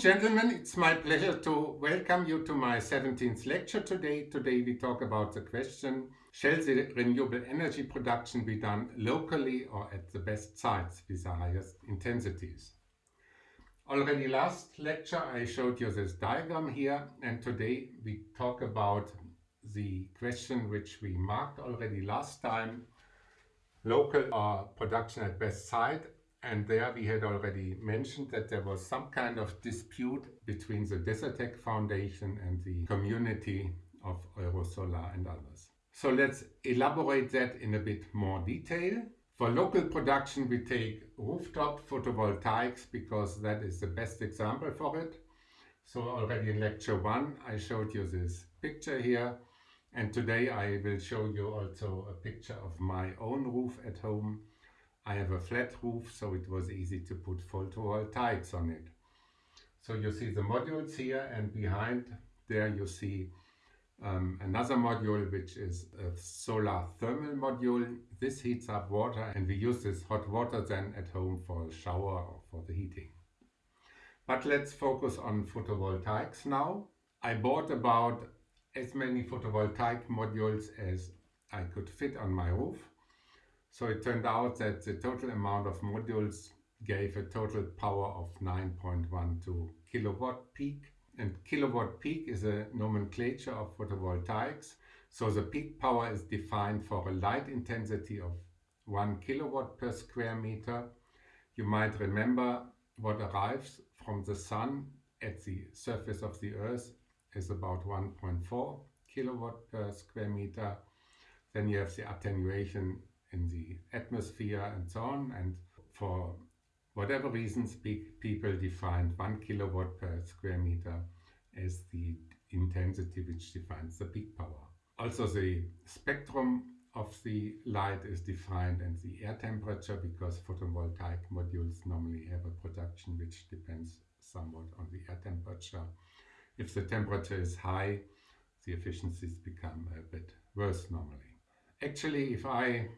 gentlemen, it's my pleasure to welcome you to my 17th lecture today. Today we talk about the question, shall the renewable energy production be done locally or at the best sites with the highest intensities? Already last lecture I showed you this diagram here and today we talk about the question which we marked already last time, local or production at best site and there we had already mentioned that there was some kind of dispute between the Desertec Foundation and the community of Eurosolar and others. So let's elaborate that in a bit more detail. For local production we take rooftop photovoltaics because that is the best example for it. So already in lecture 1 I showed you this picture here and today I will show you also a picture of my own roof at home I have a flat roof, so it was easy to put photovoltaics on it. So you see the modules here and behind there you see um, another module which is a solar thermal module. This heats up water and we use this hot water then at home for a shower or for the heating. But let's focus on photovoltaics now. I bought about as many photovoltaic modules as I could fit on my roof. So it turned out that the total amount of modules gave a total power of 9.12 kilowatt peak. And kilowatt peak is a nomenclature of photovoltaics. So the peak power is defined for a light intensity of 1 kilowatt per square meter. You might remember what arrives from the sun at the surface of the earth is about 1.4 kilowatt per square meter. Then you have the attenuation in the atmosphere and so on. And for whatever reasons, people defined one kilowatt per square meter as the intensity which defines the peak power. Also the spectrum of the light is defined and the air temperature because photovoltaic modules normally have a production which depends somewhat on the air temperature. If the temperature is high, the efficiencies become a bit worse normally. Actually, if I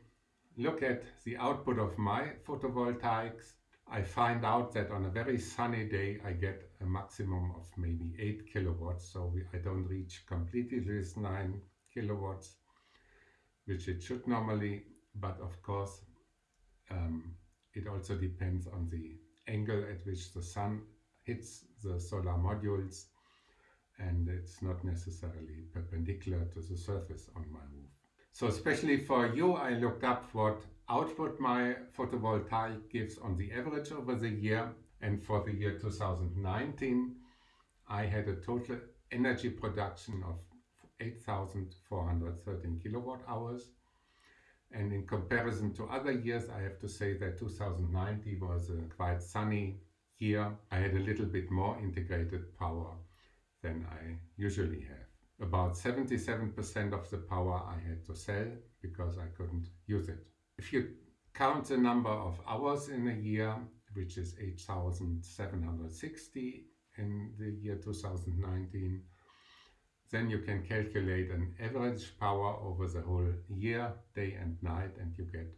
look at the output of my photovoltaics, I find out that on a very sunny day I get a maximum of maybe 8 kilowatts, so I don't reach completely this 9 kilowatts, which it should normally, but of course um, it also depends on the angle at which the sun hits the solar modules. And it's not necessarily perpendicular to the surface on my roof. So especially for you, I looked up what output my photovoltaic gives on the average over the year. And for the year 2019, I had a total energy production of 8,413 kilowatt hours. And in comparison to other years, I have to say that 2019 was a quite sunny year. I had a little bit more integrated power than I usually have. About 77% of the power I had to sell because I couldn't use it. If you count the number of hours in a year, which is 8,760 in the year 2019, then you can calculate an average power over the whole year, day and night, and you get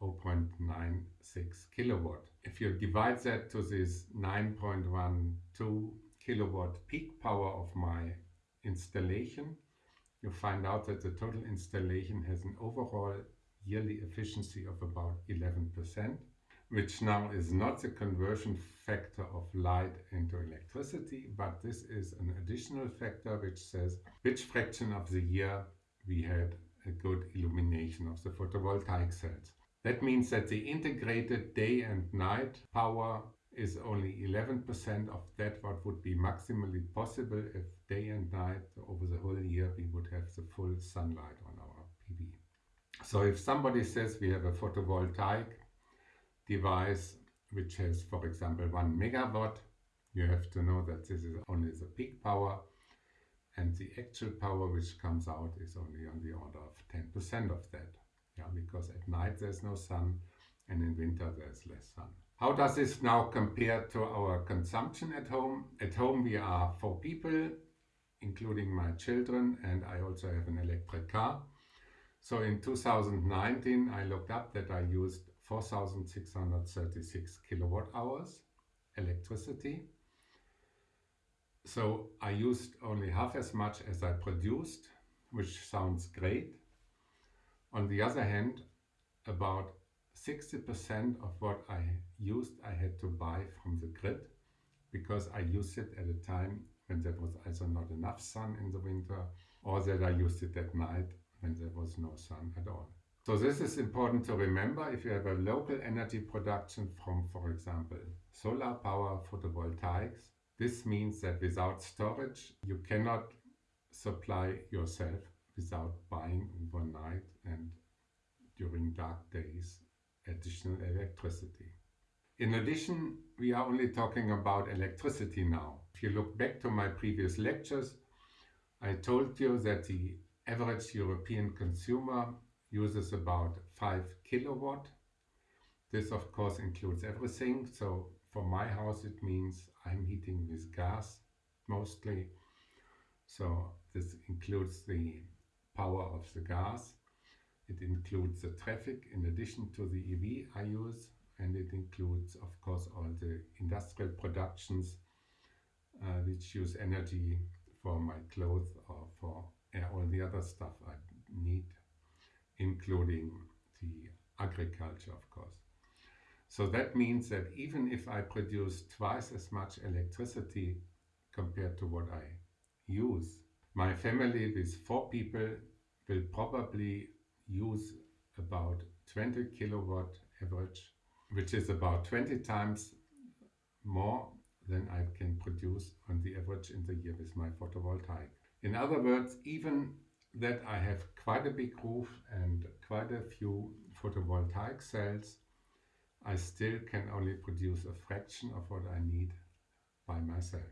0.96 kilowatt. If you divide that to this 9.12 kilowatt peak power of my installation, you find out that the total installation has an overall yearly efficiency of about 11%, which now is not the conversion factor of light into electricity, but this is an additional factor which says which fraction of the year we had a good illumination of the photovoltaic cells. That means that the integrated day and night power is only 11% of that what would be maximally possible if day and night over the whole year we would have the full sunlight on our PV. So if somebody says we have a photovoltaic device which has for example 1 megawatt, you have to know that this is only the peak power and the actual power which comes out is only on the order of 10% of that. Yeah, because at night there's no sun and in winter there's less sun. How does this now compare to our consumption at home? At home we are four people, including my children, and I also have an electric car. So in 2019 I looked up that I used 4,636 kilowatt hours electricity. So I used only half as much as I produced, which sounds great. On the other hand, about 60% of what I used I had to buy from the grid because I used it at a time when there was either not enough sun in the winter or that I used it at night when there was no sun at all. So this is important to remember if you have a local energy production from, for example, solar power photovoltaics. This means that without storage, you cannot supply yourself without buying overnight and during dark days additional electricity. In addition, we are only talking about electricity now. If you look back to my previous lectures, I told you that the average European consumer uses about 5 kilowatt. This of course includes everything. So for my house it means I'm heating with gas mostly. So this includes the power of the gas. It includes the traffic in addition to the EV I use and it includes of course all the industrial productions uh, which use energy for my clothes or for all the other stuff I need including the agriculture of course. So that means that even if I produce twice as much electricity compared to what I use, my family with four people will probably use about 20 kilowatt average, which is about 20 times more than I can produce on the average in the year with my photovoltaic. In other words, even that I have quite a big roof and quite a few photovoltaic cells, I still can only produce a fraction of what I need by myself.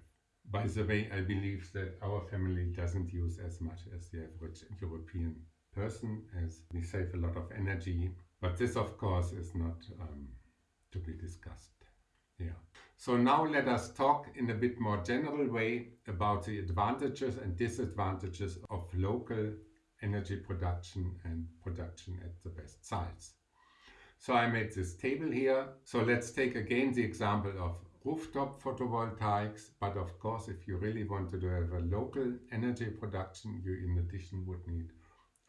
By the way, I believe that our family doesn't use as much as the average European person as we save a lot of energy. But this, of course, is not um, to be discussed. Yeah. So now let us talk in a bit more general way about the advantages and disadvantages of local energy production and production at the best sites. So I made this table here. So let's take again the example of rooftop photovoltaics. But of course, if you really want to have a local energy production, you in addition would need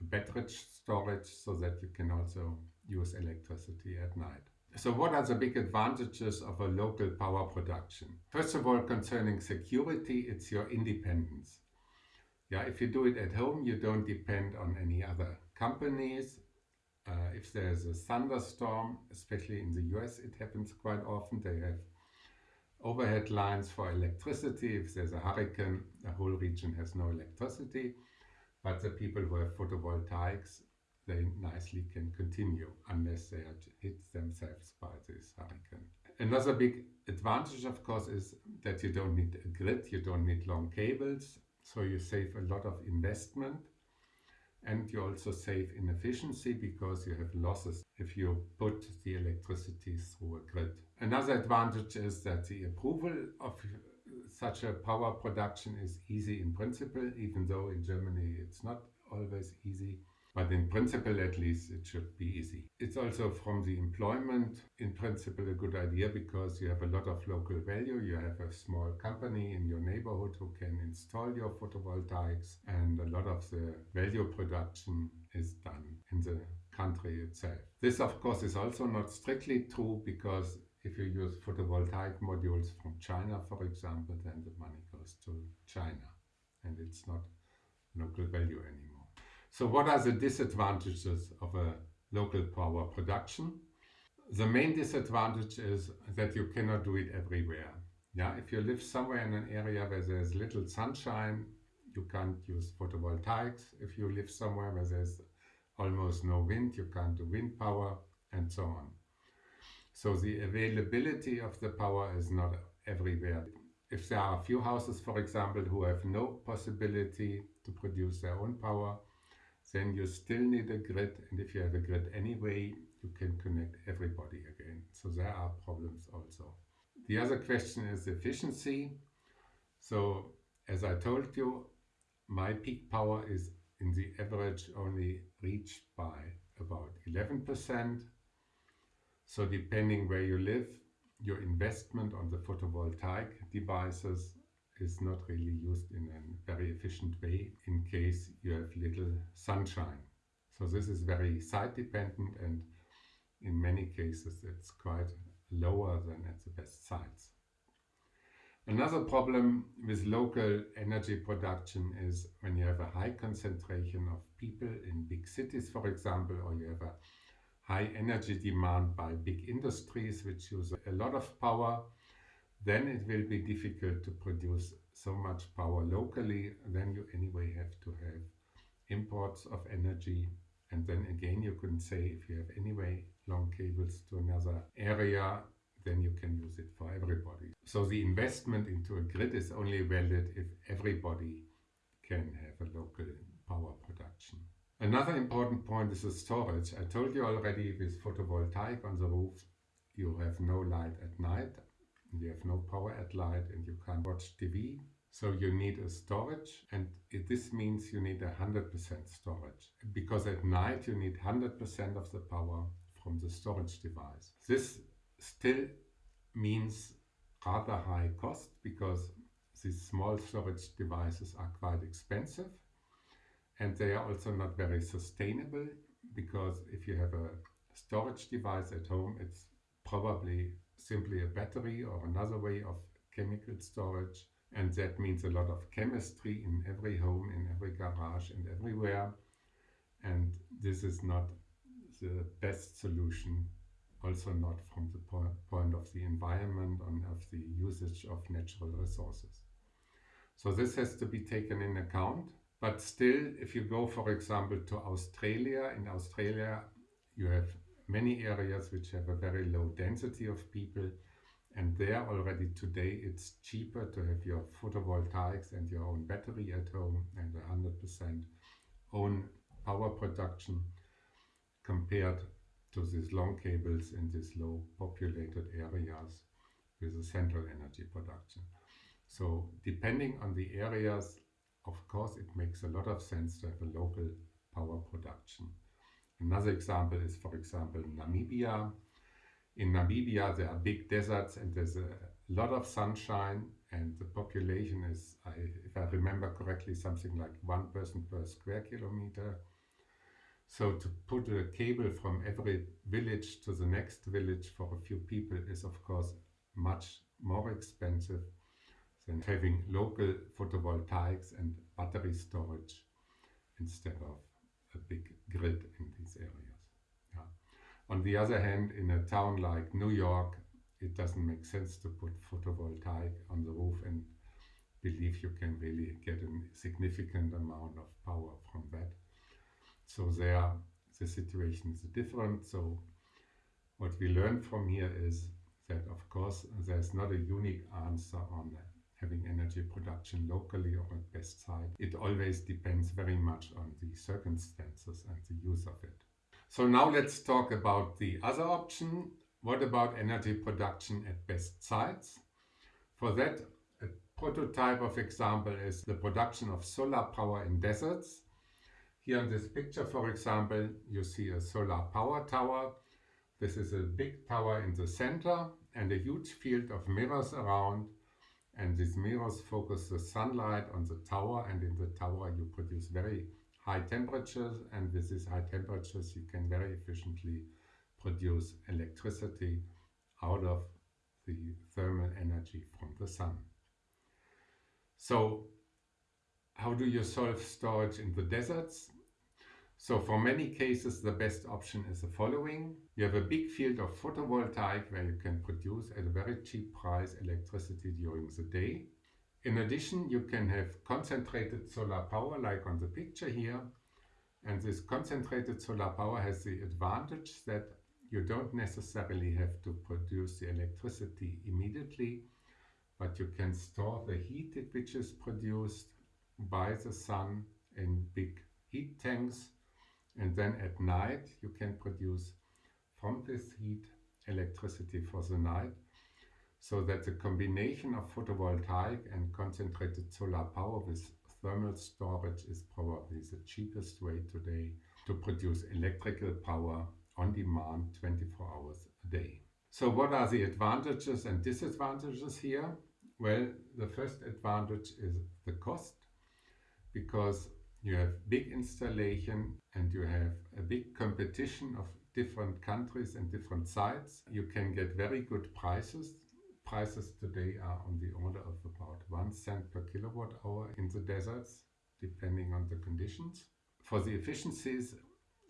battery storage so that you can also use electricity at night. So what are the big advantages of a local power production? First of all, concerning security, it's your independence. Yeah, if you do it at home, you don't depend on any other companies. Uh, if there's a thunderstorm, especially in the US, it happens quite often. They have overhead lines for electricity. If there's a hurricane, the whole region has no electricity. But the people who have photovoltaics, they nicely can continue unless they are hit themselves by this hurricane. Another big advantage, of course, is that you don't need a grid, you don't need long cables, so you save a lot of investment and you also save in efficiency because you have losses if you put the electricity through a grid. Another advantage is that the approval of such a power production is easy in principle, even though in Germany it's not always easy. But in principle, at least, it should be easy. It's also from the employment, in principle, a good idea because you have a lot of local value. You have a small company in your neighborhood who can install your photovoltaics, and a lot of the value production is done in the country itself. This, of course, is also not strictly true because if you use photovoltaic modules from China, for example, then the money goes to China and it's not local value anymore. So what are the disadvantages of a local power production? The main disadvantage is that you cannot do it everywhere. Yeah, if you live somewhere in an area where there's little sunshine, you can't use photovoltaics. If you live somewhere where there's almost no wind, you can't do wind power and so on. So the availability of the power is not everywhere. If there are a few houses, for example, who have no possibility to produce their own power, then you still need a grid. And if you have a grid anyway you can connect everybody again. So there are problems also. The other question is efficiency. So as I told you my peak power is in the average only reached by about 11% so depending where you live your investment on the photovoltaic devices is not really used in a very efficient way in case you have little sunshine. So this is very site dependent and in many cases it's quite lower than at the best sites. Another problem with local energy production is when you have a high concentration of people in big cities, for example, or you have a high energy demand by big industries which use a lot of power, then it will be difficult to produce so much power locally. Then you anyway have to have imports of energy. And then again, you can say if you have anyway long cables to another area, then you can use it for everybody. So the investment into a grid is only valid if everybody can have a local power production. Another important point is the storage. I told you already with photovoltaic on the roof, you have no light at night, you have no power at night and you can't watch TV. So you need a storage and it, this means you need 100% storage because at night you need 100% of the power from the storage device. This still means rather high cost because these small storage devices are quite expensive and they are also not very sustainable because if you have a storage device at home it's probably simply a battery or another way of chemical storage. And that means a lot of chemistry in every home, in every garage and everywhere. And this is not the best solution also not from the po point of the environment and of the usage of natural resources. So this has to be taken in account but still, if you go, for example, to Australia, in Australia you have many areas which have a very low density of people and there already today it's cheaper to have your photovoltaics and your own battery at home and 100% own power production compared to these long cables in these low populated areas with a central energy production. So depending on the areas of course, it makes a lot of sense to have a local power production. Another example is, for example, Namibia. In Namibia, there are big deserts and there's a lot of sunshine and the population is, if I remember correctly, something like one person per square kilometer. So to put a cable from every village to the next village for a few people is of course much more expensive than having local photovoltaics and battery storage instead of a big grid in these areas. Yeah. On the other hand, in a town like New York, it doesn't make sense to put photovoltaic on the roof and believe you can really get a significant amount of power from that. So there, the situation is different. So what we learn from here is that, of course, there's not a unique answer on that having energy production locally or at best site. It always depends very much on the circumstances and the use of it. So now let's talk about the other option. What about energy production at best sites? For that, a prototype of example is the production of solar power in deserts. Here in this picture, for example, you see a solar power tower. This is a big tower in the center and a huge field of mirrors around and these mirrors focus the sunlight on the tower and in the tower you produce very high temperatures and with these high temperatures you can very efficiently produce electricity out of the thermal energy from the sun. So how do you solve storage in the deserts? So for many cases, the best option is the following. You have a big field of photovoltaic where you can produce at a very cheap price electricity during the day. In addition, you can have concentrated solar power like on the picture here. And this concentrated solar power has the advantage that you don't necessarily have to produce the electricity immediately, but you can store the heat which is produced by the sun in big heat tanks and then at night you can produce from this heat electricity for the night so that the combination of photovoltaic and concentrated solar power with thermal storage is probably the cheapest way today to produce electrical power on demand 24 hours a day. So what are the advantages and disadvantages here? Well, the first advantage is the cost because you have big installation and you have a big competition of different countries and different sites. You can get very good prices. Prices today are on the order of about one cent per kilowatt hour in the deserts, depending on the conditions. For the efficiencies,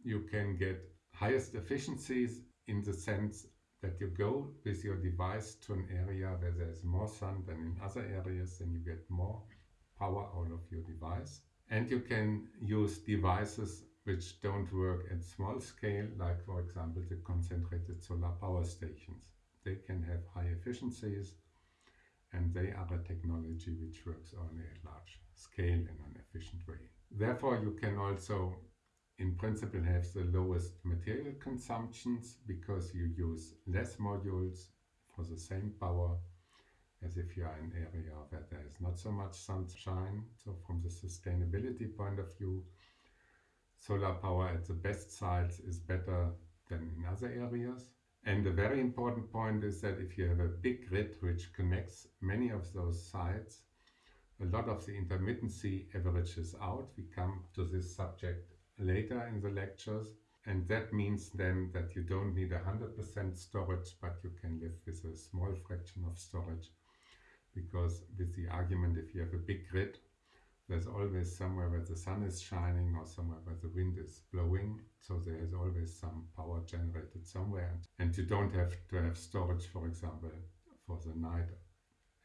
you can get highest efficiencies in the sense that you go with your device to an area where there's more sun than in other areas and you get more power out of your device. And you can use devices which don't work at small scale, like for example the concentrated solar power stations. They can have high efficiencies and they are a technology which works on a large scale in an efficient way. Therefore, you can also in principle have the lowest material consumptions because you use less modules for the same power as if you are in an area where there is not so much sunshine. So from the sustainability point of view, solar power at the best sites is better than in other areas. And a very important point is that if you have a big grid which connects many of those sites, a lot of the intermittency averages out. We come to this subject later in the lectures. And that means then that you don't need 100% storage, but you can live with a small fraction of storage. Because with the argument, if you have a big grid, there's always somewhere where the sun is shining or somewhere where the wind is blowing. So there is always some power generated somewhere. And you don't have to have storage, for example, for the night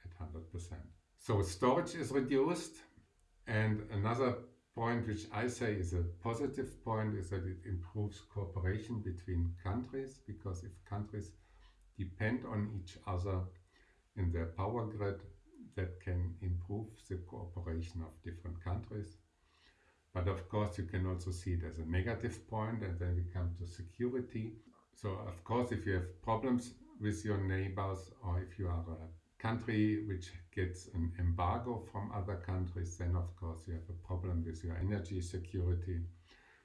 at 100%. So storage is reduced. And another point which I say is a positive point is that it improves cooperation between countries because if countries depend on each other in their power grid that can improve the cooperation of different countries. But of course you can also see it as a negative point and then we come to security. So of course if you have problems with your neighbors or if you are a country which gets an embargo from other countries, then of course you have a problem with your energy security.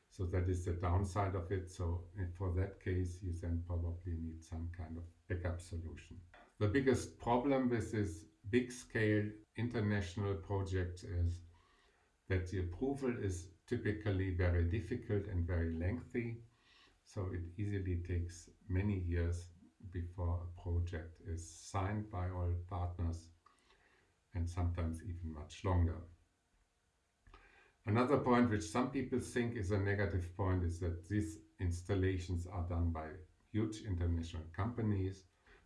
So that is the downside of it. So for that case, you then probably need some kind of backup solution. The biggest problem with this big scale international project is that the approval is typically very difficult and very lengthy. So it easily takes many years before a project is signed by all partners and sometimes even much longer. Another point which some people think is a negative point is that these installations are done by huge international companies.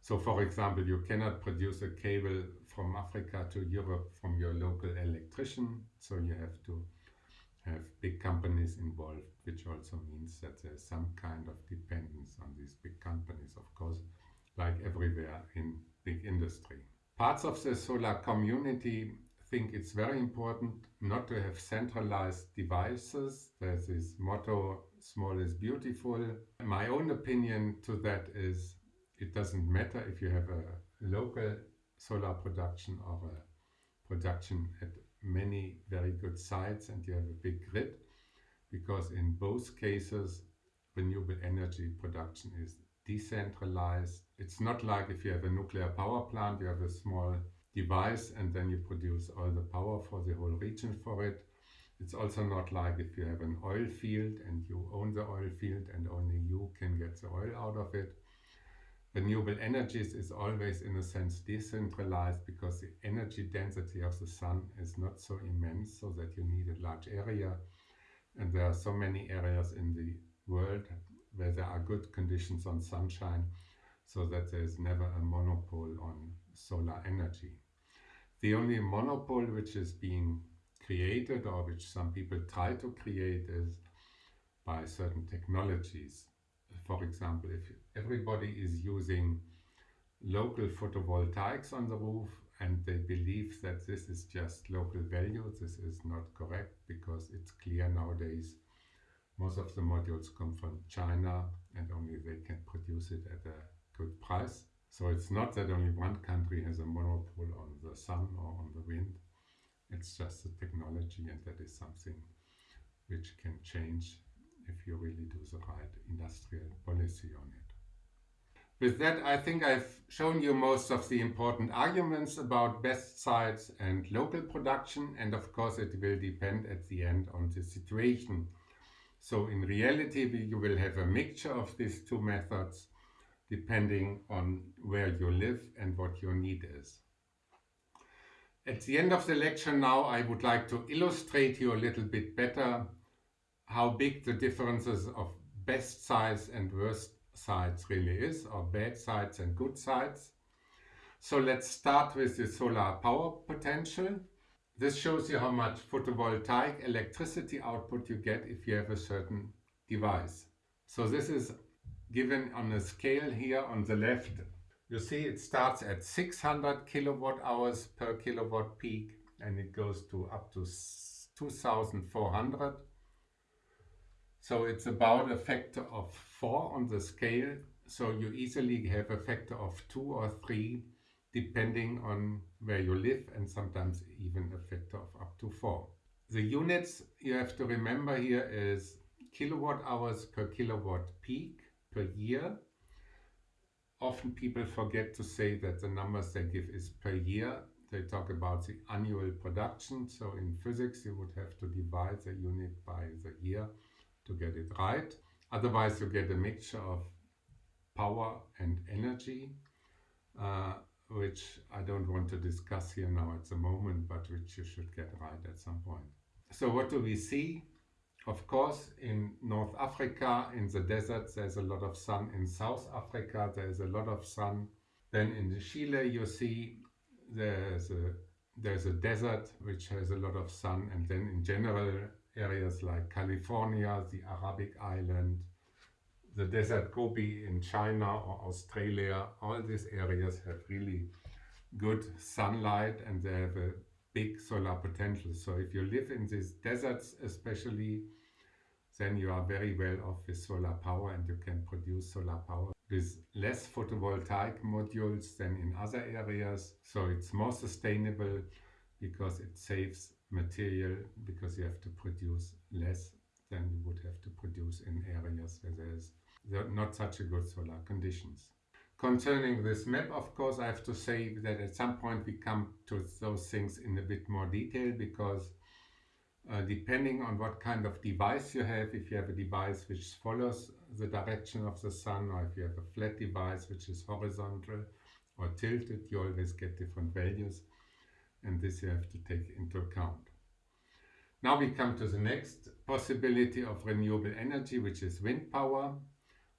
So for example, you cannot produce a cable from Africa to Europe from your local electrician. So you have to have big companies involved, which also means that there's some kind of dependence on these big companies, of course, like everywhere in big industry. Parts of the solar community think it's very important not to have centralized devices. There's this motto, small is beautiful. My own opinion to that is it doesn't matter if you have a local solar production or a production at many very good sites and you have a big grid because in both cases renewable energy production is decentralized. It's not like if you have a nuclear power plant, you have a small device and then you produce all the power for the whole region for it. It's also not like if you have an oil field and you own the oil field and only you can get the oil out of it. Renewable energies is always in a sense decentralized because the energy density of the sun is not so immense so that you need a large area and there are so many areas in the world where there are good conditions on sunshine so that there is never a monopole on solar energy. The only monopole which is being created or which some people try to create is by certain technologies. For example, if everybody is using local photovoltaics on the roof and they believe that this is just local value, this is not correct because it's clear nowadays most of the modules come from China and only they can produce it at a good price. So it's not that only one country has a monopoly on the sun or on the wind. It's just the technology and that is something which can change if you really do the right industrial policy on it. With that, I think I've shown you most of the important arguments about best sites and local production. And of course, it will depend at the end on the situation. So in reality, you will have a mixture of these two methods depending on where you live and what your need is. At the end of the lecture now, I would like to illustrate you a little bit better how big the differences of best size and worst sites really is, or bad sides and good sides. So let's start with the solar power potential. This shows you how much photovoltaic electricity output you get if you have a certain device. So this is given on a scale here on the left. You see it starts at 600 kilowatt hours per kilowatt peak and it goes to up to 2400. So it's about a factor of 4 on the scale. So you easily have a factor of 2 or 3 depending on where you live and sometimes even a factor of up to 4. The units you have to remember here is kilowatt hours per kilowatt peak per year. Often people forget to say that the numbers they give is per year. They talk about the annual production. So in physics you would have to divide the unit by the year to get it right. Otherwise you get a mixture of power and energy. Uh, which I don't want to discuss here now at the moment, but which you should get right at some point. So what do we see? Of course, in North Africa, in the deserts, there's a lot of sun. In South Africa, there's a lot of sun. Then in Chile, you see there's a, there's a desert which has a lot of sun. And then in general, areas like California, the Arabic island, the desert Gobi in China or Australia, all these areas have really good sunlight and they have a big solar potential. So if you live in these deserts especially, then you are very well off with solar power and you can produce solar power with less photovoltaic modules than in other areas. So it's more sustainable because it saves material because you have to produce less than you would have to produce in areas where there's not such a good solar conditions. Concerning this map, of course, I have to say that at some point we come to those things in a bit more detail because uh, depending on what kind of device you have, if you have a device which follows the direction of the sun or if you have a flat device which is horizontal or tilted, you always get different values and this you have to take into account. Now we come to the next possibility of renewable energy, which is wind power.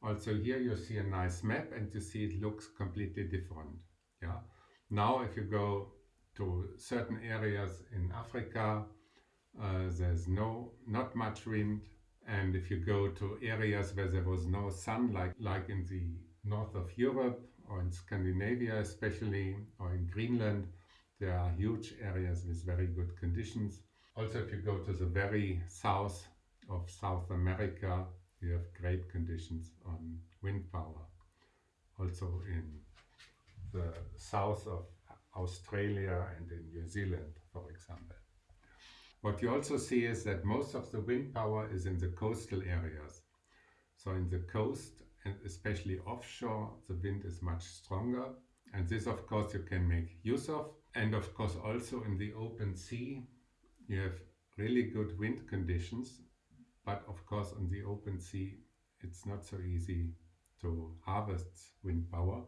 Also here you see a nice map and you see it looks completely different. Yeah. Now if you go to certain areas in Africa, uh, there's no not much wind. And if you go to areas where there was no sun, like, like in the north of Europe or in Scandinavia especially, or in Greenland, there are huge areas with very good conditions. Also, if you go to the very south of South America, you have great conditions on wind power. Also in the south of Australia and in New Zealand, for example. What you also see is that most of the wind power is in the coastal areas. So in the coast and especially offshore, the wind is much stronger. And this, of course, you can make use of. And of course, also in the open sea, you have really good wind conditions but of course on the open sea it's not so easy to harvest wind power.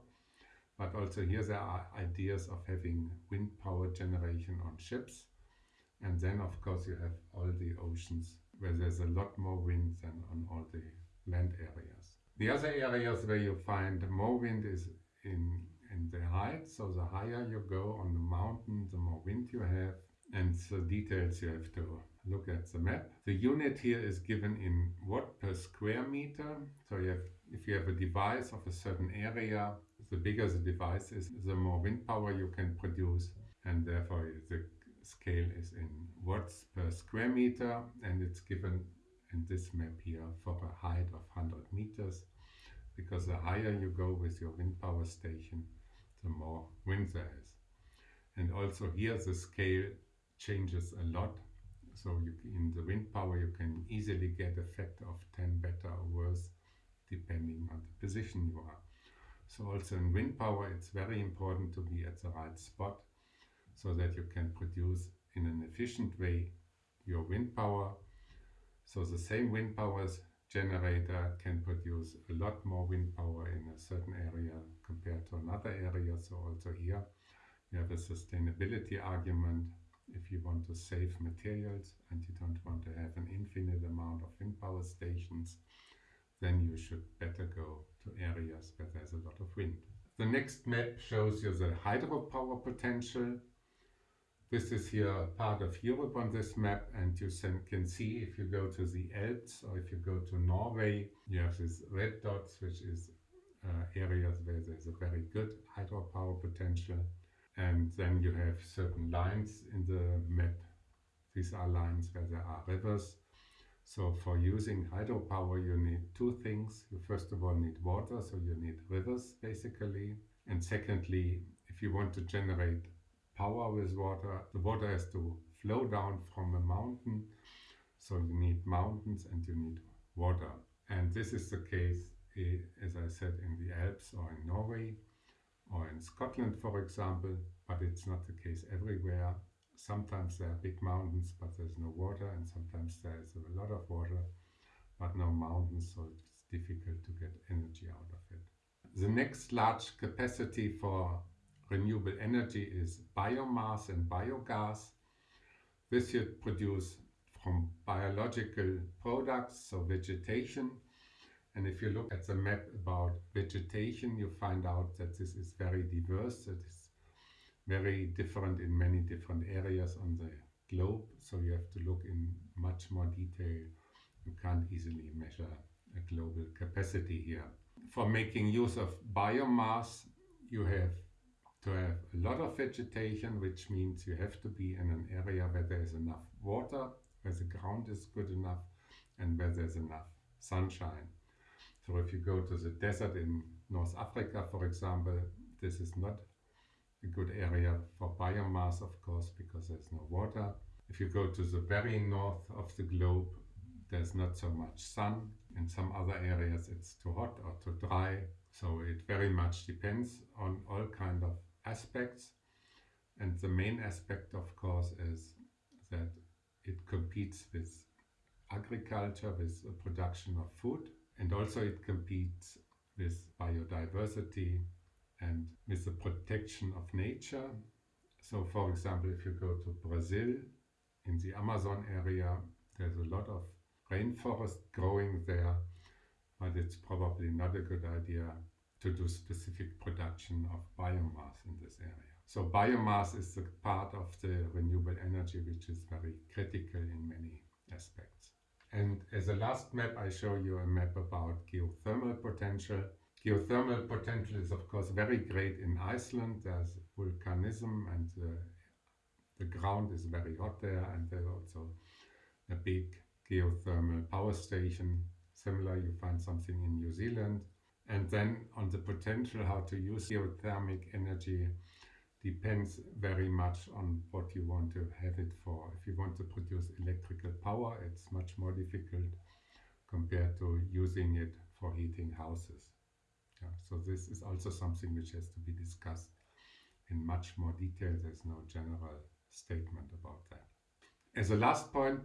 But also here there are ideas of having wind power generation on ships. And then of course you have all the oceans where there's a lot more wind than on all the land areas. The other areas where you find more wind is in, in the height. So the higher you go on the mountain, the more wind you have. And the details you have to look at the map. The unit here is given in watt per square meter. So you have, if you have a device of a certain area, the bigger the device is, the more wind power you can produce. And therefore the scale is in watts per square meter and it's given in this map here for a height of 100 meters because the higher you go with your wind power station the more wind there is. And also here the scale changes a lot so you, in the wind power you can easily get a factor of 10 better or worse depending on the position you are. So also in wind power, it's very important to be at the right spot so that you can produce in an efficient way your wind power. So the same wind powers generator can produce a lot more wind power in a certain area compared to another area. So also here you have a sustainability argument. If you want to save materials and you don't want to have an infinite amount of wind power stations, then you should better go to areas where there's a lot of wind. The next map shows you the hydropower potential this is here part of Europe on this map and you can see if you go to the Alps or if you go to Norway, you have these red dots, which is uh, areas where there's a very good hydropower potential. And then you have certain lines in the map. These are lines where there are rivers. So for using hydropower, you need two things. You first of all need water, so you need rivers basically. And secondly, if you want to generate power with water. The water has to flow down from a mountain. So you need mountains and you need water. And this is the case, eh, as I said, in the Alps or in Norway or in Scotland, for example, but it's not the case everywhere. Sometimes there are big mountains, but there's no water, and sometimes there's a lot of water, but no mountains, so it's difficult to get energy out of it. The next large capacity for renewable energy is biomass and biogas. This you produce from biological products, so vegetation. And if you look at the map about vegetation, you find out that this is very diverse. It is very different in many different areas on the globe. So you have to look in much more detail. You can't easily measure a global capacity here. For making use of biomass, you have to have a lot of vegetation, which means you have to be in an area where there is enough water, where the ground is good enough, and where there's enough sunshine. So if you go to the desert in North Africa, for example, this is not a good area for biomass, of course, because there's no water. If you go to the very north of the globe, there's not so much sun. In some other areas, it's too hot or too dry. So it very much depends on all kind of aspects. And the main aspect, of course, is that it competes with agriculture, with the production of food, and also it competes with biodiversity and with the protection of nature. So, for example, if you go to Brazil, in the Amazon area, there's a lot of rainforest growing there, but it's probably not a good idea to do specific production of biomass in this area. So biomass is the part of the renewable energy which is very critical in many aspects. And as a last map, I show you a map about geothermal potential. Geothermal potential is of course very great in Iceland. There's volcanism and the, the ground is very hot there and there's also a big geothermal power station. Similar, you find something in New Zealand and then on the potential how to use geothermic energy depends very much on what you want to have it for. If you want to produce electrical power, it's much more difficult compared to using it for heating houses. Yeah, so this is also something which has to be discussed in much more detail. There's no general statement about that. As a last point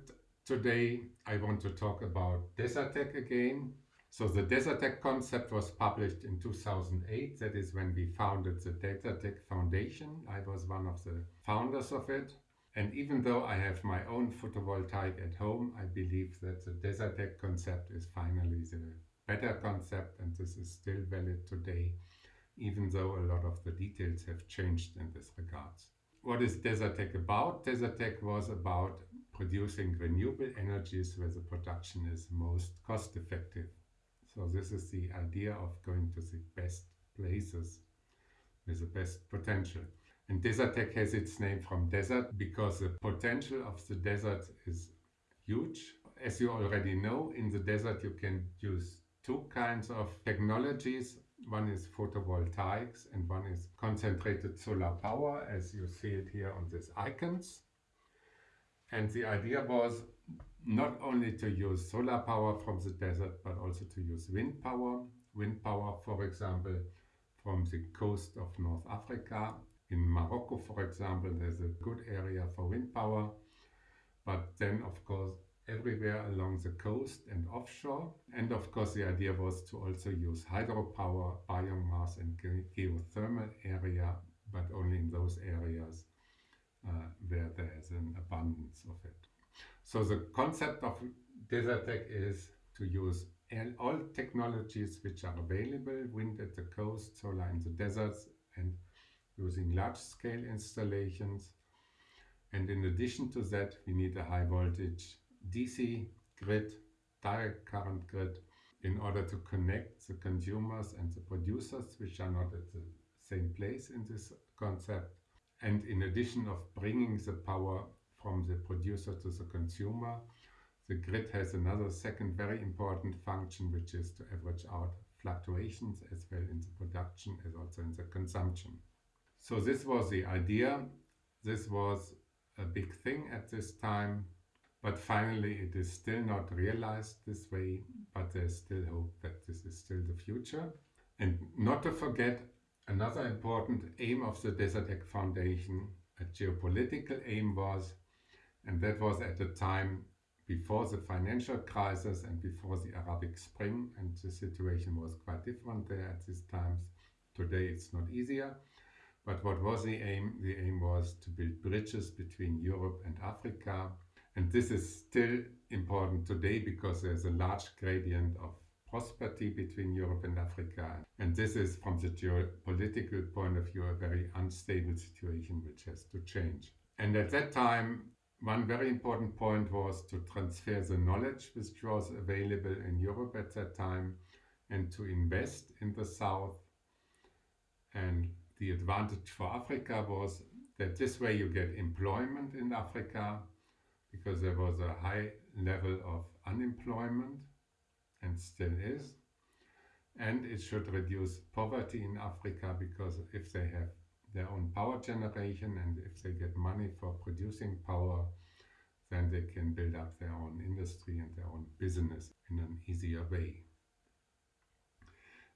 today, I want to talk about Desertec again. So the Desertec concept was published in 2008. That is when we founded the Desertec Foundation. I was one of the founders of it. And even though I have my own photovoltaic at home, I believe that the Desertec concept is finally the better concept and this is still valid today, even though a lot of the details have changed in this regards. What is Desertec about? Desertec was about producing renewable energies where the production is most cost effective. So this is the idea of going to the best places with the best potential. And Desertec has its name from desert because the potential of the desert is huge. As you already know, in the desert you can use two kinds of technologies. One is photovoltaics and one is concentrated solar power, as you see it here on these icons. And the idea was not only to use solar power from the desert, but also to use wind power. Wind power, for example, from the coast of North Africa. In Morocco, for example, there's a good area for wind power. But then, of course, everywhere along the coast and offshore. And of course, the idea was to also use hydropower, biomass and geothermal area, but only in those areas uh, where there is an abundance of it. So the concept of Desertec is to use all technologies which are available, wind at the coast, solar in the deserts, and using large-scale installations. And in addition to that, we need a high voltage DC grid, direct current grid, in order to connect the consumers and the producers, which are not at the same place in this concept. And in addition of bringing the power from the producer to the consumer, the grid has another second very important function, which is to average out fluctuations as well in the production as also in the consumption. So this was the idea. This was a big thing at this time, but finally it is still not realized this way, but there's still hope that this is still the future. And not to forget, another important aim of the Desertec Foundation, a geopolitical aim was, and that was at the time before the financial crisis and before the Arabic Spring, and the situation was quite different there at these times. Today it's not easier. But what was the aim? The aim was to build bridges between Europe and Africa. And this is still important today because there's a large gradient of prosperity between Europe and Africa. And this is, from the geopolitical point of view, a very unstable situation which has to change. And at that time, one very important point was to transfer the knowledge which was available in Europe at that time and to invest in the South. And the advantage for Africa was that this way you get employment in Africa because there was a high level of unemployment and still is. And it should reduce poverty in Africa because if they have their own power generation and if they get money for producing power, then they can build up their own industry and their own business in an easier way.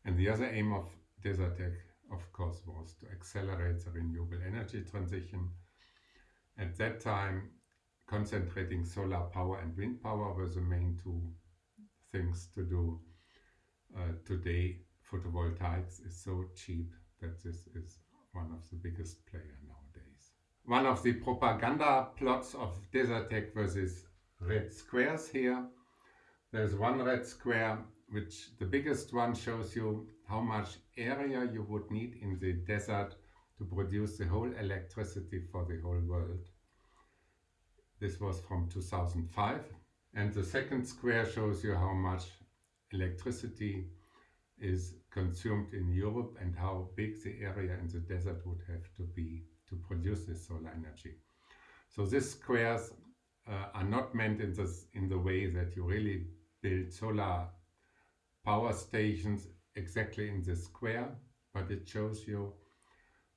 And the other aim of Desertec, of course, was to accelerate the renewable energy transition. At that time, concentrating solar power and wind power were the main two things to do. Uh, today, photovoltaics is so cheap that this is one of the biggest player nowadays. One of the propaganda plots of Desertec versus red squares here. There's one red square which the biggest one shows you how much area you would need in the desert to produce the whole electricity for the whole world. This was from 2005 and the second square shows you how much electricity is consumed in Europe and how big the area in the desert would have to be to produce this solar energy. So these squares uh, are not meant in, this, in the way that you really build solar power stations exactly in the square, but it shows you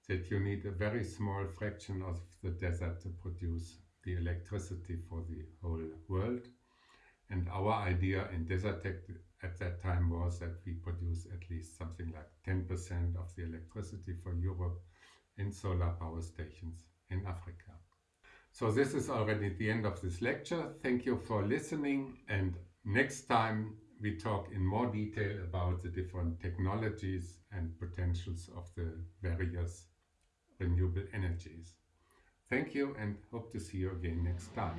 that you need a very small fraction of the desert to produce the electricity for the whole world. And our idea in Desertec at that time was that we produce at least something like 10% of the electricity for Europe in solar power stations in Africa. So this is already the end of this lecture. Thank you for listening and next time we talk in more detail about the different technologies and potentials of the various renewable energies. Thank you and hope to see you again next time.